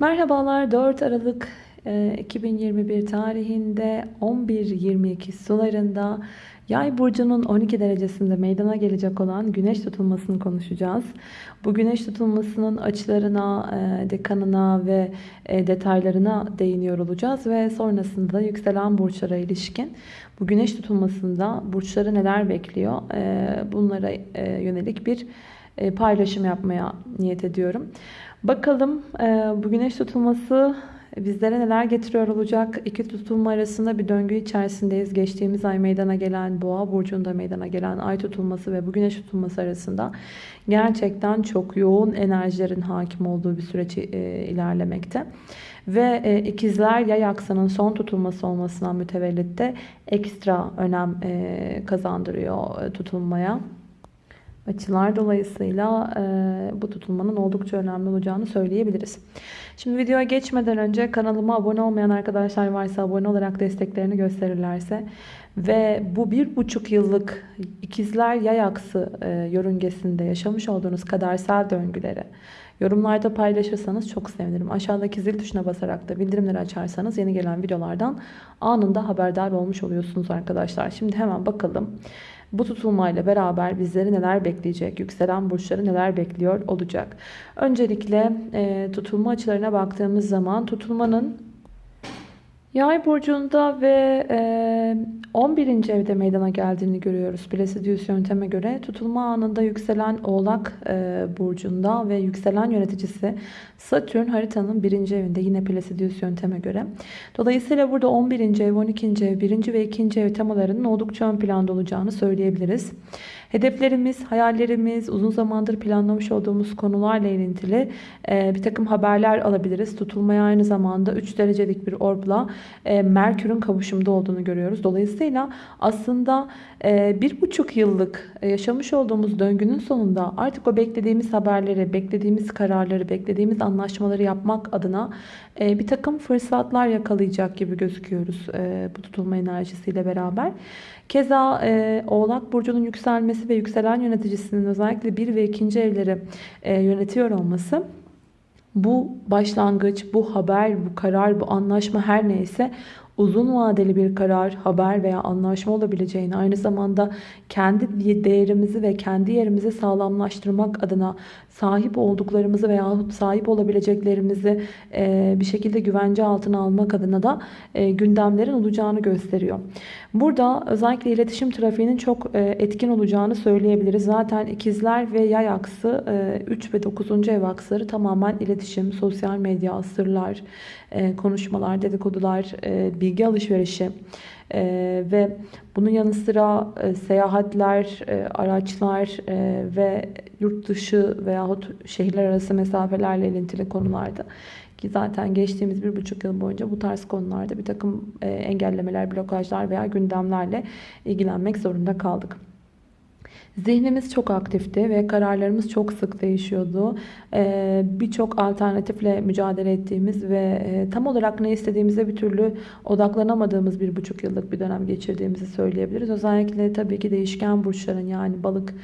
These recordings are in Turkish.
Merhabalar 4 Aralık e, 2021 tarihinde 11.22 sularında Yay burcunun 12 derecesinde meydana gelecek olan güneş tutulmasını konuşacağız. Bu güneş tutulmasının açılarına, e, dekanına ve e, detaylarına değiniyor olacağız ve sonrasında yükselen burçlara ilişkin bu güneş tutulmasında burçları neler bekliyor e, bunlara yönelik bir paylaşım yapmaya niyet ediyorum. Bakalım bu güneş tutulması bizlere neler getiriyor olacak? İki tutulma arasında bir döngü içerisindeyiz. Geçtiğimiz ay meydana gelen boğa burcunda meydana gelen ay tutulması ve bu güneş tutulması arasında gerçekten çok yoğun enerjilerin hakim olduğu bir süreç e, ilerlemekte. Ve e, ikizler yay aksanın son tutulması olmasından mütevellit de ekstra önem e, kazandırıyor tutulmaya açılar dolayısıyla e, bu tutulmanın oldukça önemli olacağını söyleyebiliriz. Şimdi videoya geçmeden önce kanalıma abone olmayan arkadaşlar varsa abone olarak desteklerini gösterirlerse ve bu bir buçuk yıllık ikizler yay aksı e, yörüngesinde yaşamış olduğunuz kadersel döngüleri yorumlarda paylaşırsanız çok sevinirim. Aşağıdaki zil tuşuna basarak da bildirimleri açarsanız yeni gelen videolardan anında haberdar olmuş oluyorsunuz arkadaşlar. Şimdi hemen bakalım. Bu tutulmayla beraber bizleri neler bekleyecek? Yükselen burçları neler bekliyor olacak? Öncelikle e, tutulma açılarına baktığımız zaman tutulmanın Yay burcunda ve e, 11. evde meydana geldiğini görüyoruz. Placidius yönteme göre tutulma anında yükselen Oğlak e, burcunda ve yükselen yöneticisi Satürn haritanın 1. evinde yine Placidius yönteme göre. Dolayısıyla burada 11. ev, 12. ev, 1. ve 2. ev temalarının oldukça ön planda olacağını söyleyebiliriz. Hedeflerimiz, hayallerimiz, uzun zamandır planlamış olduğumuz konularla ilintili e, bir takım haberler alabiliriz. Tutulmaya aynı zamanda 3 derecelik bir orbla e, Merkür'ün kavuşumda olduğunu görüyoruz. Dolayısıyla aslında e, bir buçuk yıllık yaşamış olduğumuz döngünün sonunda artık o beklediğimiz haberleri, beklediğimiz kararları, beklediğimiz anlaşmaları yapmak adına bir takım fırsatlar yakalayacak gibi gözüküyoruz bu tutulma enerjisiyle beraber. Keza e, Oğlak Burcu'nun yükselmesi ve yükselen yöneticisinin özellikle 1 ve 2. evleri e, yönetiyor olması bu başlangıç, bu haber, bu karar, bu anlaşma her neyse uzun vadeli bir karar, haber veya anlaşma olabileceğini aynı zamanda kendi değerimizi ve kendi yerimizi sağlamlaştırmak adına sahip olduklarımızı veya sahip olabileceklerimizi e, bir şekilde güvence altına almak adına da e, gündemlerin olacağını gösteriyor. Burada özellikle iletişim trafiğinin çok e, etkin olacağını söyleyebiliriz. Zaten ikizler ve yay aksı 3 ve 9. ev aksları tamamen iletişim, sosyal medya, sırlar, konuşmalar, dedikodular, bilgi alışverişi ve bunun yanı sıra seyahatler, araçlar ve yurt dışı veyahut şehirler arası mesafelerle ilintili konularda ki zaten geçtiğimiz bir buçuk yıl boyunca bu tarz konularda bir takım e, engellemeler, blokajlar veya gündemlerle ilgilenmek zorunda kaldık. Zihnimiz çok aktifti ve kararlarımız çok sık değişiyordu. Ee, birçok alternatifle mücadele ettiğimiz ve e, tam olarak ne istediğimize bir türlü odaklanamadığımız bir buçuk yıllık bir dönem geçirdiğimizi söyleyebiliriz. Özellikle tabii ki değişken burçların yani balık,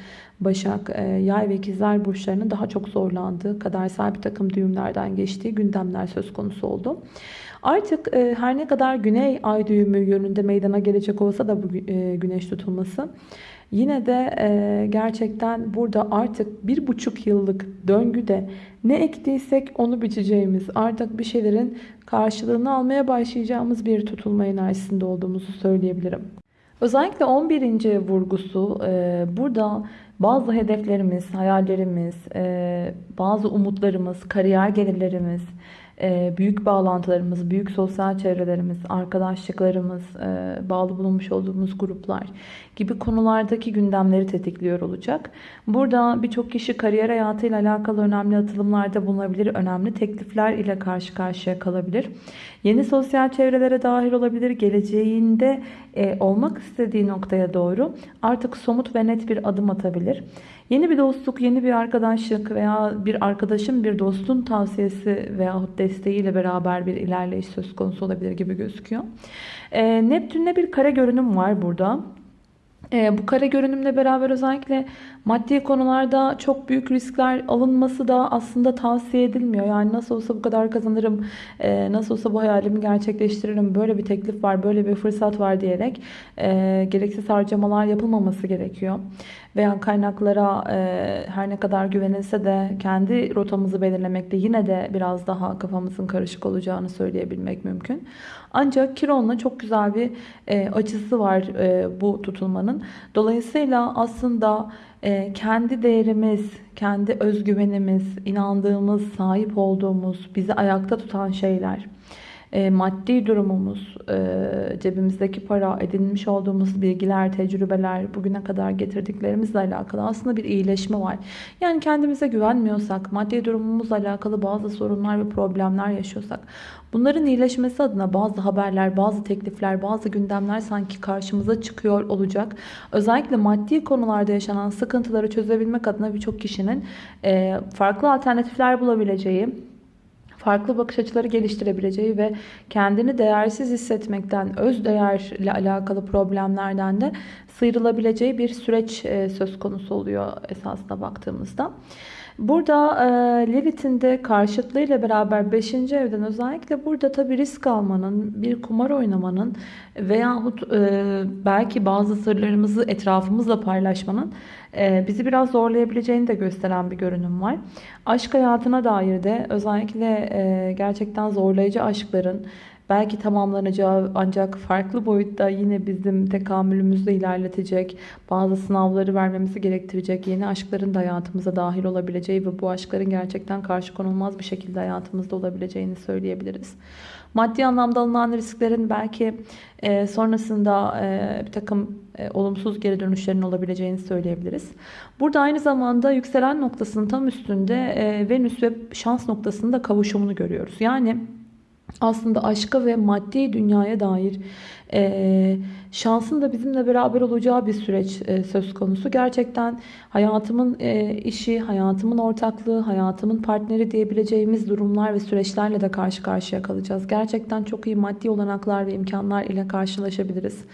başak, e, yay ve ikizler burçlarının daha çok zorlandığı, kadersel bir takım düğümlerden geçtiği gündemler söz konusu oldu. Artık e, her ne kadar güney ay düğümü yönünde meydana gelecek olsa da bu güneş tutulması Yine de e, gerçekten burada artık bir buçuk yıllık döngüde ne ektiysek onu biçeceğimiz, artık bir şeylerin karşılığını almaya başlayacağımız bir tutulma enerjisinde olduğumuzu söyleyebilirim. Özellikle 11. vurgusu e, burada bazı hedeflerimiz, hayallerimiz, bazı umutlarımız, kariyer gelirlerimiz, büyük bağlantılarımız, büyük sosyal çevrelerimiz, arkadaşlıklarımız, e, bağlı bulunmuş olduğumuz gruplar gibi konulardaki gündemleri tetikliyor olacak. Burada birçok kişi kariyer hayatıyla alakalı önemli atılımlarda bulunabilir, önemli teklifler ile karşı karşıya kalabilir. Yeni sosyal çevrelere dahil olabilir, geleceğinde e, olmak istediği noktaya doğru artık somut ve net bir adım atabilir. Yeni bir dostluk, yeni bir arkadaşlık veya bir arkadaşın bir dostun tavsiyesi veyahut desteğiyle beraber bir ilerleyiş söz konusu olabilir gibi gözüküyor. E, Neptün'de bir kare görünüm var burada. E, bu kare görünümle beraber özellikle maddi konularda çok büyük riskler alınması da aslında tavsiye edilmiyor. Yani nasıl olsa bu kadar kazanırım, e, nasıl olsa bu hayalimi gerçekleştiririm, böyle bir teklif var, böyle bir fırsat var diyerek e, gereksiz harcamalar yapılmaması gerekiyor. Veya kaynaklara e, her ne kadar güvenilse de kendi rotamızı belirlemekte yine de biraz daha kafamızın karışık olacağını söyleyebilmek mümkün. Ancak Kiron'la çok güzel bir e, açısı var e, bu tutulmanın. Dolayısıyla aslında e, kendi değerimiz, kendi özgüvenimiz, inandığımız, sahip olduğumuz, bizi ayakta tutan şeyler e, maddi durumumuz, e, cebimizdeki para, edinmiş olduğumuz bilgiler, tecrübeler, bugüne kadar getirdiklerimizle alakalı aslında bir iyileşme var. Yani kendimize güvenmiyorsak, maddi durumumuzla alakalı bazı sorunlar ve problemler yaşıyorsak, bunların iyileşmesi adına bazı haberler, bazı teklifler, bazı gündemler sanki karşımıza çıkıyor olacak. Özellikle maddi konularda yaşanan sıkıntıları çözebilmek adına birçok kişinin e, farklı alternatifler bulabileceği, farklı bakış açıları geliştirebileceği ve kendini değersiz hissetmekten, öz değerle alakalı problemlerden de sıyrılabileceği bir süreç e, söz konusu oluyor esasına baktığımızda. Burada e, Lilith'in de karşıtlığıyla beraber 5. evden özellikle burada tabii risk almanın, bir kumar oynamanın veyahut e, belki bazı sırlarımızı etrafımızla paylaşmanın e, bizi biraz zorlayabileceğini de gösteren bir görünüm var. Aşk hayatına dair de özellikle e, gerçekten zorlayıcı aşkların belki tamamlanacağı ancak farklı boyutta yine bizim tekamülümüzü ilerletecek, bazı sınavları vermemizi gerektirecek yeni aşkların da hayatımıza dahil olabileceği ve bu aşkların gerçekten karşı konulmaz bir şekilde hayatımızda olabileceğini söyleyebiliriz. Maddi anlamda alınan risklerin belki e, sonrasında e, bir takım e, olumsuz geri dönüşlerin olabileceğini söyleyebiliriz. Burada aynı zamanda yükselen noktasının tam üstünde e, Venüs ve şans noktasında kavuşumunu görüyoruz. Yani aslında aşka ve maddi dünyaya dair e, şansın da bizimle beraber olacağı bir süreç e, söz konusu. Gerçekten hayatımın e, işi, hayatımın ortaklığı, hayatımın partneri diyebileceğimiz durumlar ve süreçlerle de karşı karşıya kalacağız. Gerçekten çok iyi maddi olanaklar ve imkanlar ile karşılaşabiliriz.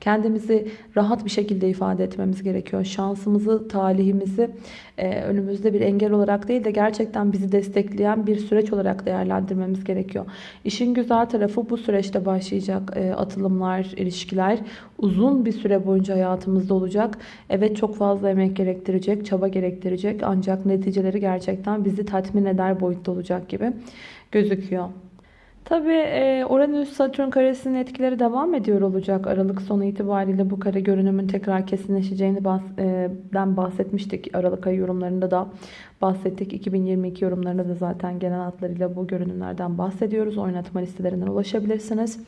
Kendimizi rahat bir şekilde ifade etmemiz gerekiyor. Şansımızı, talihimizi e, önümüzde bir engel olarak değil de gerçekten bizi destekleyen bir süreç olarak değerlendirmemiz gerekiyor. İşin güzel tarafı bu süreçte başlayacak e, atılımlar, ilişkiler uzun bir süre boyunca hayatımızda olacak. Evet çok fazla emek gerektirecek, çaba gerektirecek ancak neticeleri gerçekten bizi tatmin eder boyutta olacak gibi gözüküyor. Tabi e, Uranüs-Satürn karesinin etkileri devam ediyor olacak. Aralık sonu itibariyle bu kare görünümün tekrar kesinleşeceğini e, bahsetmiştik. Aralık ayı yorumlarında da bahsettik. 2022 yorumlarında da zaten genel hatlarıyla bu görünümlerden bahsediyoruz. Oynatma listelerinden ulaşabilirsiniz.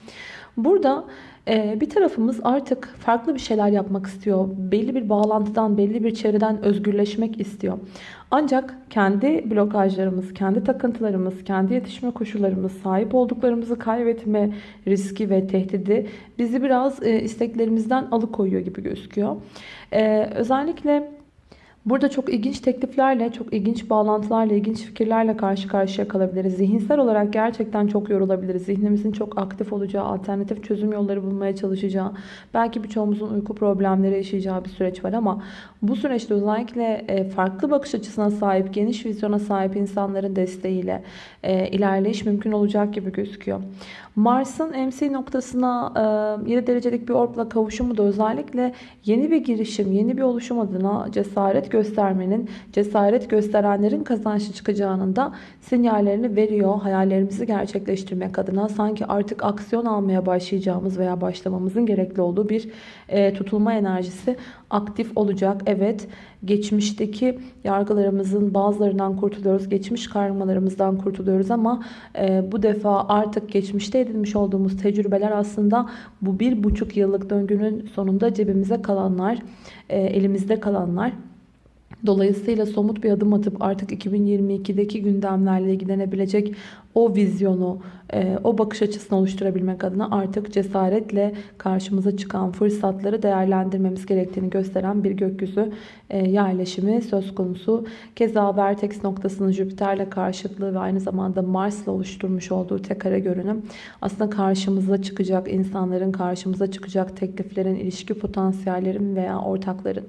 Burada e, bir tarafımız artık farklı bir şeyler yapmak istiyor. Belli bir bağlantıdan, belli bir çevreden özgürleşmek istiyor. Ancak kendi blokajlarımız, kendi takıntılarımız, kendi yetişme koşullarımız, sahip olduklarımızı kaybetme riski ve tehdidi bizi biraz e, isteklerimizden alıkoyuyor gibi gözüküyor. E, özellikle Burada çok ilginç tekliflerle, çok ilginç bağlantılarla, ilginç fikirlerle karşı karşıya kalabiliriz. Zihinsel olarak gerçekten çok yorulabiliriz. Zihnimizin çok aktif olacağı, alternatif çözüm yolları bulmaya çalışacağı, belki birçoğumuzun uyku problemleri yaşayacağı bir süreç var ama bu süreçte özellikle e, farklı bakış açısına sahip, geniş vizyona sahip insanların desteğiyle e, ilerleyiş mümkün olacak gibi gözüküyor. Mars'ın MC noktasına 7 e, derecelik bir orbla kavuşumu da özellikle yeni bir girişim, yeni bir oluşum adına cesaret göstermenin, cesaret gösterenlerin kazançlı çıkacağının da sinyallerini veriyor. Hayallerimizi gerçekleştirmek adına sanki artık aksiyon almaya başlayacağımız veya başlamamızın gerekli olduğu bir e, tutulma enerjisi aktif olacak. Evet geçmişteki yargılarımızın bazılarından kurtuluyoruz. Geçmiş karmalarımızdan kurtuluyoruz ama e, bu defa artık geçmişte edinmiş olduğumuz tecrübeler aslında bu bir buçuk yıllık döngünün sonunda cebimize kalanlar, e, elimizde kalanlar. Dolayısıyla somut bir adım atıp artık 2022'deki gündemlerle ilgilenebilecek o vizyonu, e, o bakış açısını oluşturabilmek adına artık cesaretle karşımıza çıkan fırsatları değerlendirmemiz gerektiğini gösteren bir gökyüzü e, yerleşimi söz konusu. Keza Vertex noktasının Jüpiter'le karşıtlığı ve aynı zamanda Mars'la oluşturmuş olduğu tek kare görünüm aslında karşımıza çıkacak insanların, karşımıza çıkacak tekliflerin, ilişki potansiyellerin veya ortakların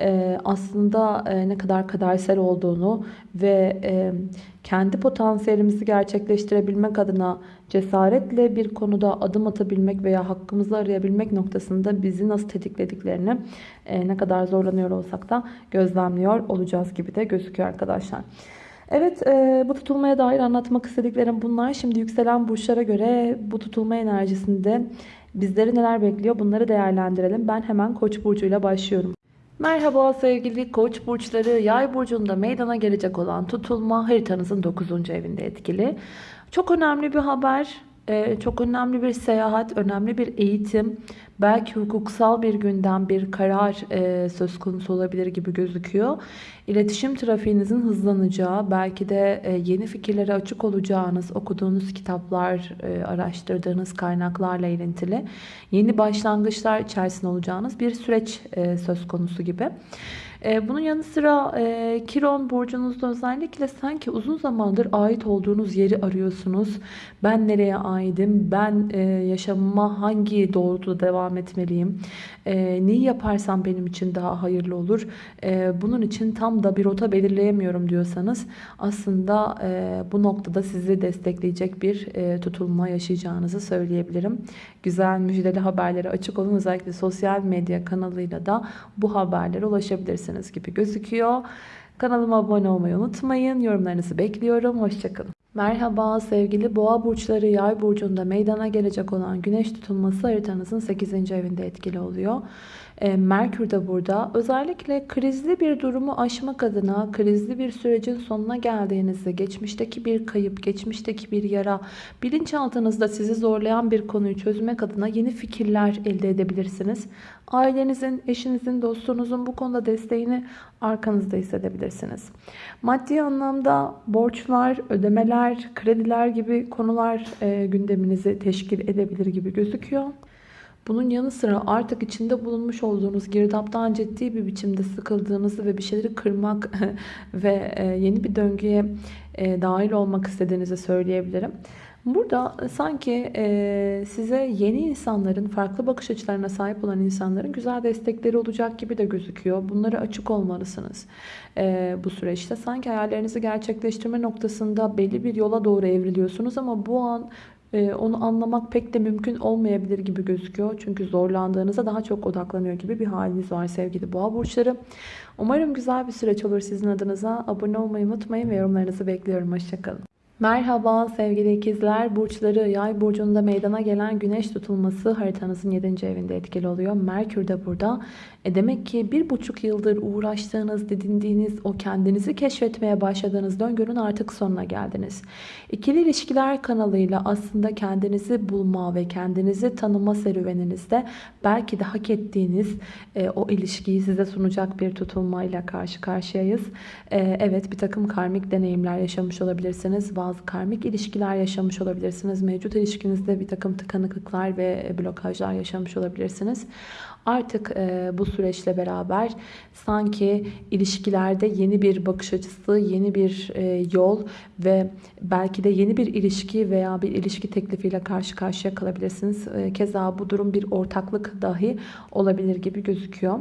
e, aslında ne kadar kadersel olduğunu ve kendi potansiyelimizi gerçekleştirebilmek adına cesaretle bir konuda adım atabilmek veya hakkımızı arayabilmek noktasında bizi nasıl tetiklediklerini e, ne kadar zorlanıyor olsak da gözlemliyor olacağız gibi de gözüküyor arkadaşlar. Evet e, bu tutulmaya dair anlatmak istediklerim bunlar. Şimdi yükselen burçlara göre bu tutulma enerjisinde bizleri neler bekliyor bunları değerlendirelim. Ben hemen koç burcuyla başlıyorum. Merhaba sevgili koç burçları yay burcunda meydana gelecek olan tutulma haritanızın 9. evinde etkili. Çok önemli bir haber. Ee, çok önemli bir seyahat, önemli bir eğitim, belki hukuksal bir gündem, bir karar e, söz konusu olabilir gibi gözüküyor. İletişim trafiğinizin hızlanacağı, belki de e, yeni fikirlere açık olacağınız, okuduğunuz kitaplar, e, araştırdığınız kaynaklarla ilintili yeni başlangıçlar içerisinde olacağınız bir süreç söz konusu gibi. E, bunun yanı sıra e, Kiron burcunuzda özellikle sanki uzun zamandır ait olduğunuz yeri arıyorsunuz. Ben nereye aidim? Ben e, yaşamıma hangi doğrultuda devam etmeliyim? Neyi yaparsam benim için daha hayırlı olur? Bunun için tam da bir rota belirleyemiyorum diyorsanız aslında bu noktada sizi destekleyecek bir tutulma yaşayacağınızı söyleyebilirim. Güzel müjdeli haberlere açık olun. Özellikle sosyal medya kanalıyla da bu haberlere ulaşabilirsiniz yapabilirsiniz gibi gözüküyor. Kanalıma abone olmayı unutmayın. Yorumlarınızı bekliyorum. Hoşçakalın. Merhaba sevgili boğa burçları yay burcunda meydana gelecek olan güneş tutulması haritanızın 8. evinde etkili oluyor. E, Merkür de burada. Özellikle krizli bir durumu aşmak adına, krizli bir sürecin sonuna geldiğinizde, geçmişteki bir kayıp, geçmişteki bir yara, bilinçaltınızda sizi zorlayan bir konuyu çözmek adına yeni fikirler elde edebilirsiniz. Ailenizin, eşinizin, dostunuzun bu konuda desteğini arkanızda hissedebilirsiniz. Maddi anlamda borçlar, ödemeler, krediler gibi konular e, gündeminizi teşkil edebilir gibi gözüküyor. Bunun yanı sıra artık içinde bulunmuş olduğunuz girdaptan ciddi bir biçimde sıkıldığınızı ve bir şeyleri kırmak ve e, yeni bir döngüye e, dahil olmak istediğinizi söyleyebilirim. Burada sanki e, size yeni insanların, farklı bakış açılarına sahip olan insanların güzel destekleri olacak gibi de gözüküyor. Bunlara açık olmalısınız bu süreçte. Sanki hayallerinizi gerçekleştirme noktasında belli bir yola doğru evriliyorsunuz ama bu an onu anlamak pek de mümkün olmayabilir gibi gözüküyor. Çünkü zorlandığınızda daha çok odaklanıyor gibi bir haliniz var sevgili boğa burçları. Umarım güzel bir süreç olur sizin adınıza. Abone olmayı unutmayın ve yorumlarınızı bekliyorum. Hoşçakalın. Merhaba sevgili ikizler. Burçları yay burcunda meydana gelen güneş tutulması haritanızın 7. evinde etkili oluyor. Merkür de burada. E demek ki bir buçuk yıldır uğraştığınız, didindiğiniz, o kendinizi keşfetmeye başladığınız döngünün artık sonuna geldiniz. İkili ilişkiler kanalıyla aslında kendinizi bulma ve kendinizi tanıma serüveninizde belki de hak ettiğiniz e, o ilişkiyi size sunacak bir tutulmayla karşı karşıyayız. E, evet bir takım karmik deneyimler yaşamış olabilirsiniz. Karmik ilişkiler yaşamış olabilirsiniz. Mevcut ilişkinizde bir takım tıkanıklıklar ve blokajlar yaşamış olabilirsiniz. Artık e, bu süreçle beraber sanki ilişkilerde yeni bir bakış açısı, yeni bir e, yol ve belki de yeni bir ilişki veya bir ilişki teklifiyle karşı karşıya kalabilirsiniz. E, keza bu durum bir ortaklık dahi olabilir gibi gözüküyor.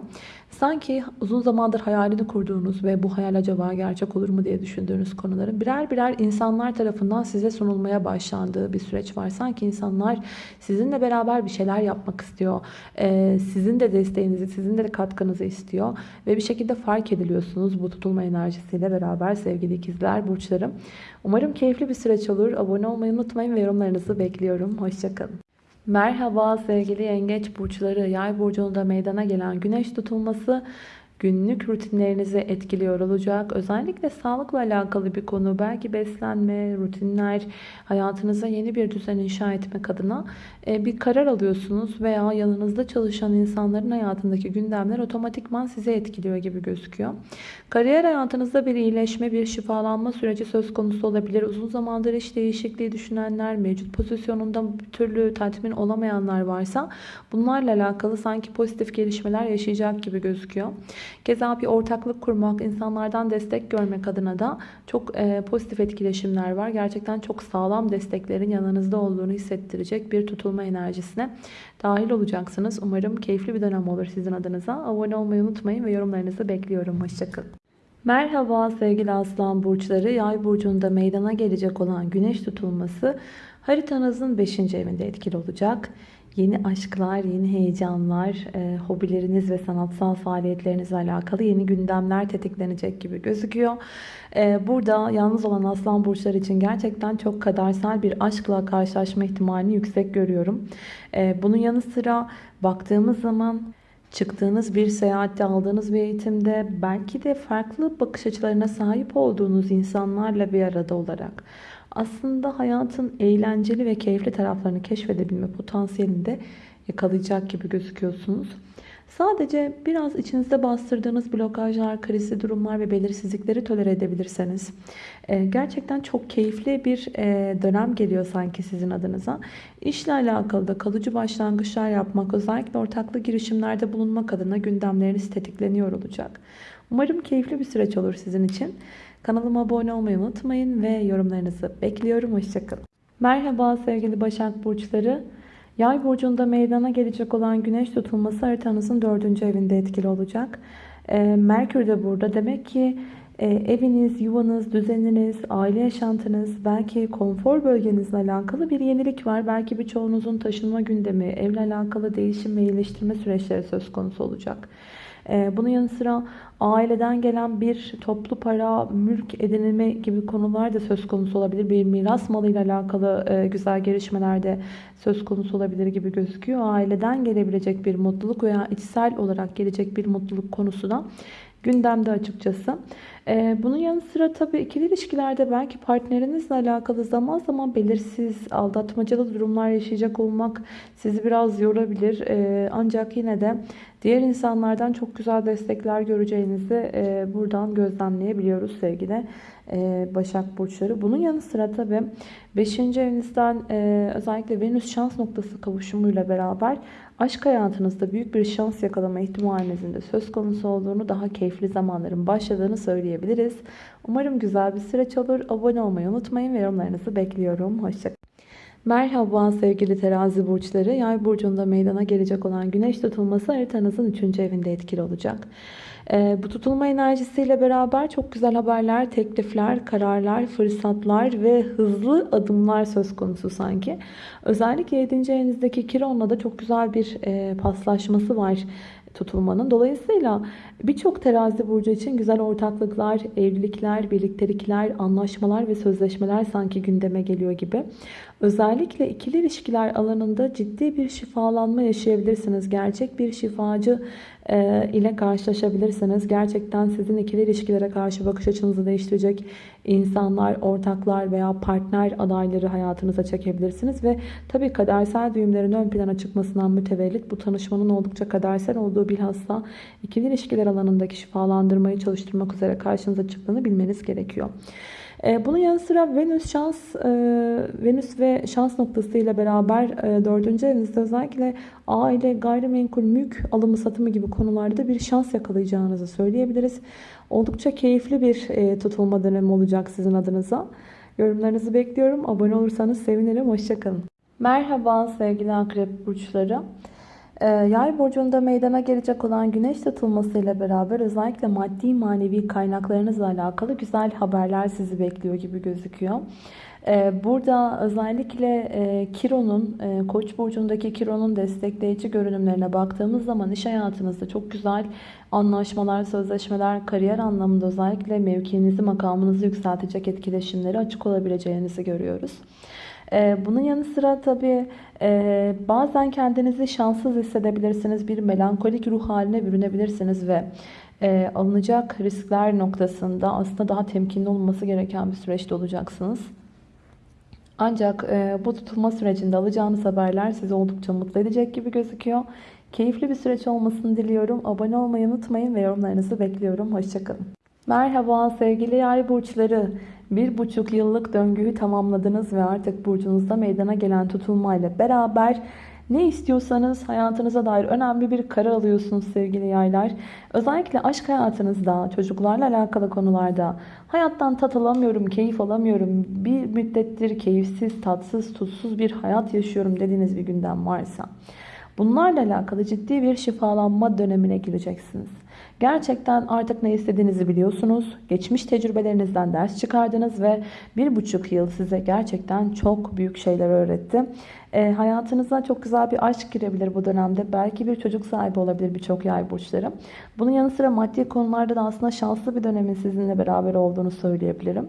Sanki uzun zamandır hayalini kurduğunuz ve bu hayal acaba gerçek olur mu diye düşündüğünüz konuların birer birer insanlar tarafından size sunulmaya başlandığı bir süreç var. Sanki insanlar sizinle beraber bir şeyler yapmak istiyor. Ee, sizin de desteğinizi, sizin de katkınızı istiyor. Ve bir şekilde fark ediliyorsunuz bu tutulma enerjisiyle beraber sevgili ikizler, burçlarım. Umarım keyifli bir süreç olur. Abone olmayı unutmayın ve yorumlarınızı bekliyorum. Hoşçakalın. Merhaba sevgili yengeç burçları. Yay burcunda meydana gelen güneş tutulması günlük rutinlerinizi etkiliyor olacak. Özellikle sağlıkla alakalı bir konu. Belki beslenme, rutinler, hayatınıza yeni bir düzen inşa etmek adına e, bir karar alıyorsunuz veya yanınızda çalışan insanların hayatındaki gündemler otomatikman size etkiliyor gibi gözüküyor. Kariyer hayatınızda bir iyileşme, bir şifalanma süreci söz konusu olabilir. Uzun zamandır iş değişikliği düşünenler, mevcut pozisyonunda bir türlü tatmin olamayanlar varsa bunlarla alakalı sanki pozitif gelişmeler yaşayacak gibi gözüküyor. Keza bir ortaklık kurmak, insanlardan destek görmek adına da çok e, pozitif etkileşimler var. Gerçekten çok sağlam desteklerin yanınızda olduğunu hissettirecek bir tutulma enerjisine dahil olacaksınız. Umarım keyifli bir dönem olur sizin adınıza. Abone olmayı unutmayın ve yorumlarınızı bekliyorum. Hoşçakalın. Merhaba sevgili aslan burçları. Yay burcunda meydana gelecek olan güneş tutulması haritanızın 5. evinde etkili olacak. Yeni aşklar, yeni heyecanlar, e, hobileriniz ve sanatsal faaliyetlerinizle alakalı yeni gündemler tetiklenecek gibi gözüküyor. E, burada yalnız olan aslan burçları için gerçekten çok kadersel bir aşkla karşılaşma ihtimalini yüksek görüyorum. E, bunun yanı sıra baktığımız zaman çıktığınız bir seyahatte, aldığınız bir eğitimde belki de farklı bakış açılarına sahip olduğunuz insanlarla bir arada olarak aslında hayatın eğlenceli ve keyifli taraflarını keşfedebilme potansiyelini de yakalayacak gibi gözüküyorsunuz. Sadece biraz içinizde bastırdığınız blokajlar, krizli durumlar ve belirsizlikleri tolere edebilirseniz e, gerçekten çok keyifli bir e, dönem geliyor sanki sizin adınıza. İşle alakalı da kalıcı başlangıçlar yapmak, özellikle ortaklı girişimlerde bulunmak adına gündemleriniz tetikleniyor olacak. Umarım keyifli bir süreç olur sizin için. Kanalıma abone olmayı unutmayın ve yorumlarınızı bekliyorum. Hoşçakalın. Merhaba sevgili Başak Burçları. Yay burcunda meydana gelecek olan güneş tutulması haritanızın dördüncü evinde etkili olacak. E, Merkür de burada. Demek ki e, eviniz, yuvanız, düzeniniz, aile yaşantınız, belki konfor bölgenizle alakalı bir yenilik var. Belki birçoğunuzun taşınma gündemi, evle alakalı değişim ve iyileştirme süreçleri söz konusu olacak. Ee, bunun yanı sıra aileden gelen bir toplu para, mülk edinilme gibi konular da söz konusu olabilir. Bir miras malıyla alakalı e, güzel gelişmeler de söz konusu olabilir gibi gözüküyor. Aileden gelebilecek bir mutluluk veya içsel olarak gelecek bir mutluluk konusu da gündemde açıkçası. Ee, bunun yanı sıra tabii ikili ilişkilerde belki partnerinizle alakalı zaman zaman belirsiz, aldatmacalı durumlar yaşayacak olmak sizi biraz yorabilir. Ee, ancak yine de diğer insanlardan çok güzel destekler göreceğinizi e, buradan gözlemleyebiliyoruz sevgili e, Başak Burçları. Bunun yanı sıra tabii 5. evinizden e, özellikle Venüs şans noktası kavuşumuyla beraber aşk hayatınızda büyük bir şans yakalama ihtimalinizin de söz konusu olduğunu, daha keyifli zamanların başladığını söyleyebiliriz. Umarım güzel bir süreç olur. Abone olmayı unutmayın ve yorumlarınızı bekliyorum. Hoşçakalın. Merhaba sevgili terazi burçları. Yay burcunda meydana gelecek olan güneş tutulması haritanızın 3. evinde etkili olacak. Ee, bu tutulma enerjisiyle beraber çok güzel haberler, teklifler, kararlar, fırsatlar ve hızlı adımlar söz konusu sanki. Özellikle 7. evinizdeki Kiron'la da çok güzel bir e, paslaşması var tutulmanın. Dolayısıyla birçok terazi burcu için güzel ortaklıklar, evlilikler, birliktelikler, anlaşmalar ve sözleşmeler sanki gündeme geliyor gibi. Özellikle ikili ilişkiler alanında ciddi bir şifalanma yaşayabilirsiniz. Gerçek bir şifacı e, ile karşılaşabilirsiniz. Gerçekten sizin ikili ilişkilere karşı bakış açınızı değiştirecek insanlar, ortaklar veya partner adayları hayatınıza çekebilirsiniz. Ve tabii kadersel düğümlerin ön plana çıkmasından mütevellit bu tanışmanın oldukça kadersel olduğu bilhassa ikili ilişkiler alanındaki şifalandırmayı çalıştırmak üzere karşınıza çıktığını bilmeniz gerekiyor. E, bunun yanı sıra Venüs şans e, Venüs ve şans noktası ile beraber e, dördüncü evinizde özellikle aile, gayrimenkul, mülk alımı satımı gibi konularda bir şans yakalayacağınızı söyleyebiliriz. Oldukça keyifli bir tutulma dönemi olacak sizin adınıza. Yorumlarınızı bekliyorum. Abone olursanız sevinirim. Hoşçakalın. Merhaba sevgili akrep burçları. Ee, yay burcunda meydana gelecek olan güneş tutulması ile beraber özellikle maddi manevi kaynaklarınızla alakalı güzel haberler sizi bekliyor gibi gözüküyor. Ee, burada özellikle e, Kiron'un, e, Koç burcundaki Kiron'un destekleyici görünümlerine baktığımız zaman iş hayatınızda çok güzel anlaşmalar, sözleşmeler, kariyer anlamında özellikle mevkinizi, makamınızı yükseltecek etkileşimleri açık olabileceğinizi görüyoruz. Ee, bunun yanı sıra tabii e, bazen kendinizi şanssız hissedebilirsiniz. Bir melankolik ruh haline bürünebilirsiniz ve e, alınacak riskler noktasında aslında daha temkinli olması gereken bir süreçte olacaksınız. Ancak e, bu tutulma sürecinde alacağınız haberler sizi oldukça mutlu edecek gibi gözüküyor. Keyifli bir süreç olmasını diliyorum. Abone olmayı unutmayın ve yorumlarınızı bekliyorum. Hoşçakalın. Merhaba sevgili yay burçları. Bir buçuk yıllık döngüyü tamamladınız ve artık burcunuzda meydana gelen tutulmayla beraber ne istiyorsanız hayatınıza dair önemli bir karar alıyorsunuz sevgili yaylar. Özellikle aşk hayatınızda, çocuklarla alakalı konularda hayattan tat alamıyorum, keyif alamıyorum, bir müddettir keyifsiz, tatsız, tutsuz bir hayat yaşıyorum dediğiniz bir gündem varsa bunlarla alakalı ciddi bir şifalanma dönemine gireceksiniz. Gerçekten artık ne istediğinizi biliyorsunuz. Geçmiş tecrübelerinizden ders çıkardınız ve bir buçuk yıl size gerçekten çok büyük şeyler öğretti. E, hayatınıza çok güzel bir aşk girebilir bu dönemde. Belki bir çocuk sahibi olabilir birçok yay burçları. Bunun yanı sıra maddi konularda da aslında şanslı bir dönemin sizinle beraber olduğunu söyleyebilirim.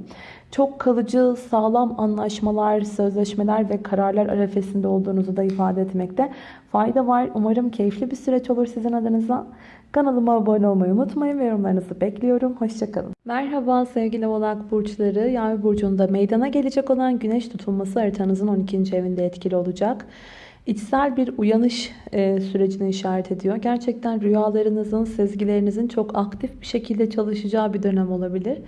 Çok kalıcı, sağlam anlaşmalar, sözleşmeler ve kararlar arefesinde olduğunuzu da ifade etmekte fayda var. Umarım keyifli bir süreç olur sizin adınıza. Kanalıma abone olmayı unutmayın ve yorumlarınızı bekliyorum. Hoşçakalın. Merhaba sevgili oğlak burçları. Yay burcunda meydana gelecek olan güneş tutulması haritanızın 12. evinde etkili olacak. İçsel bir uyanış e, sürecini işaret ediyor. Gerçekten rüyalarınızın, sezgilerinizin çok aktif bir şekilde çalışacağı bir dönem olabilir.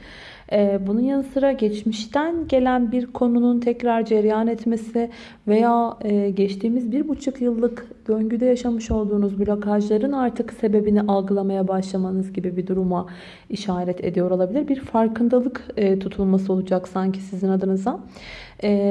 E, bunun yanı sıra geçmişten gelen bir konunun tekrar cereyan etmesi veya e, geçtiğimiz bir buçuk yıllık döngüde yaşamış olduğunuz blokajların artık sebebini algılamaya başlamanız gibi bir duruma işaret ediyor olabilir. Bir farkındalık tutulması olacak sanki sizin adınıza.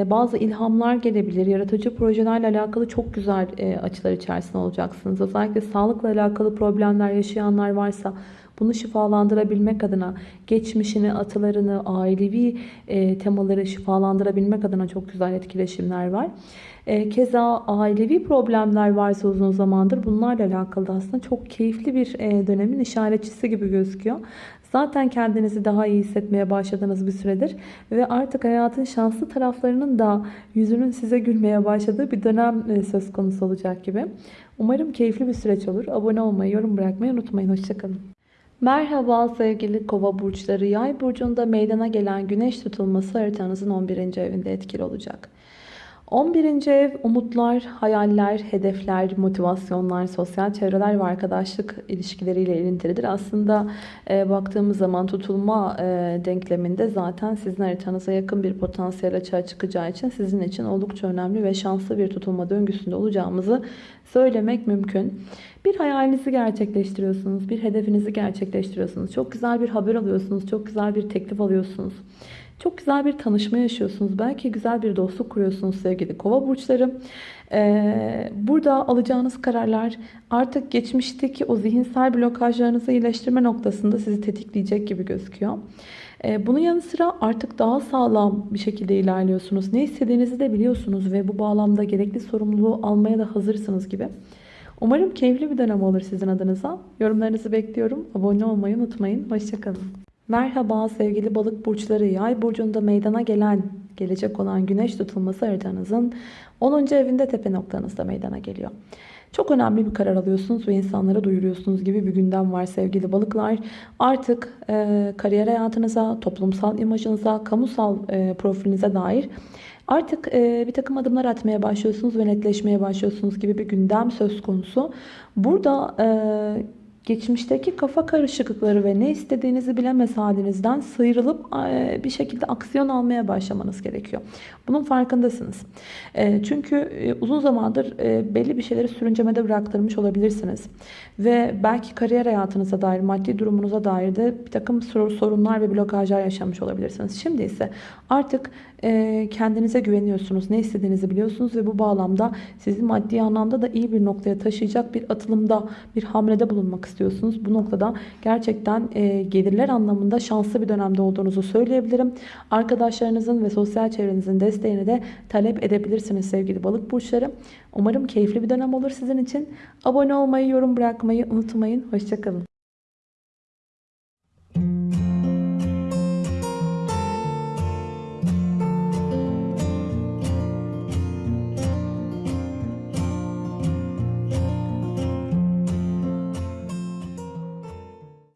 Bazı ilhamlar gelebilir. Yaratıcı projelerle alakalı çok güzel açılar içerisinde olacaksınız. Özellikle sağlıkla alakalı problemler yaşayanlar varsa bunu şifalandırabilmek adına geçmişini, atalarını, ailevi temaları şifalandırabilmek adına çok güzel etkileşimler var. Keza ailevi problemler varsa uzun zamandır bunlarla alakalı aslında çok keyifli bir dönemin işaretçisi gibi gözüküyor. Zaten kendinizi daha iyi hissetmeye başladığınız bir süredir ve artık hayatın şanslı taraflarının da yüzünün size gülmeye başladığı bir dönem e, söz konusu olacak gibi. Umarım keyifli bir süreç olur. Abone olmayı, yorum bırakmayı unutmayın. Hoşçakalın. Merhaba sevgili kova burçları. Yay burcunda meydana gelen güneş tutulması haritanızın 11. evinde etkili olacak. 11. ev umutlar, hayaller, hedefler, motivasyonlar, sosyal çevreler ve arkadaşlık ilişkileriyle ilintilidir. Aslında e, baktığımız zaman tutulma e, denkleminde zaten sizin haritanıza yakın bir potansiyel açığa çıkacağı için sizin için oldukça önemli ve şanslı bir tutulma döngüsünde olacağımızı söylemek mümkün. Bir hayalinizi gerçekleştiriyorsunuz, bir hedefinizi gerçekleştiriyorsunuz. Çok güzel bir haber alıyorsunuz, çok güzel bir teklif alıyorsunuz. Çok güzel bir tanışma yaşıyorsunuz. Belki güzel bir dostluk kuruyorsunuz sevgili kova burçları. Ee, burada alacağınız kararlar artık geçmişteki o zihinsel blokajlarınızı iyileştirme noktasında sizi tetikleyecek gibi gözüküyor. Ee, bunun yanı sıra artık daha sağlam bir şekilde ilerliyorsunuz. Ne istediğinizi de biliyorsunuz ve bu bağlamda gerekli sorumluluğu almaya da hazırsınız gibi. Umarım keyifli bir dönem olur sizin adınıza. Yorumlarınızı bekliyorum. Abone olmayı unutmayın. Hoşçakalın. Merhaba sevgili balık burçları. Yay burcunda meydana gelen, gelecek olan güneş tutulması haritanızın 10. evinde tepe noktanızda meydana geliyor. Çok önemli bir karar alıyorsunuz ve insanlara duyuruyorsunuz gibi bir gündem var sevgili balıklar. Artık e, kariyer hayatınıza, toplumsal imajınıza, kamusal e, profilinize dair artık e, bir takım adımlar atmaya başlıyorsunuz ve netleşmeye başlıyorsunuz gibi bir gündem söz konusu. Burada e, geçmişteki kafa karışıklıkları ve ne istediğinizi bilemez halinizden sıyrılıp e, bir şekilde aksiyon almaya başlamanız gerekiyor. Bunun farkındasınız. E, çünkü e, uzun zamandır belli bir şeyleri sürüncemede bıraktırmış olabilirsiniz. Ve belki kariyer hayatınıza dair, maddi durumunuza dair de bir takım sorunlar ve blokajlar yaşamış olabilirsiniz. Şimdi ise artık kendinize güveniyorsunuz. Ne istediğinizi biliyorsunuz ve bu bağlamda sizi maddi anlamda da iyi bir noktaya taşıyacak bir atılımda, bir hamlede bulunmak istiyorsunuz. Bu noktada gerçekten e, gelirler anlamında şanslı bir dönemde olduğunuzu söyleyebilirim. Arkadaşlarınızın ve sosyal çevrenizin desteğini de talep edebilirsiniz sevgili balık burçları. Umarım keyifli bir dönem olur sizin için. Abone olmayı, yorum bırakmayı unutmayın. Hoşçakalın.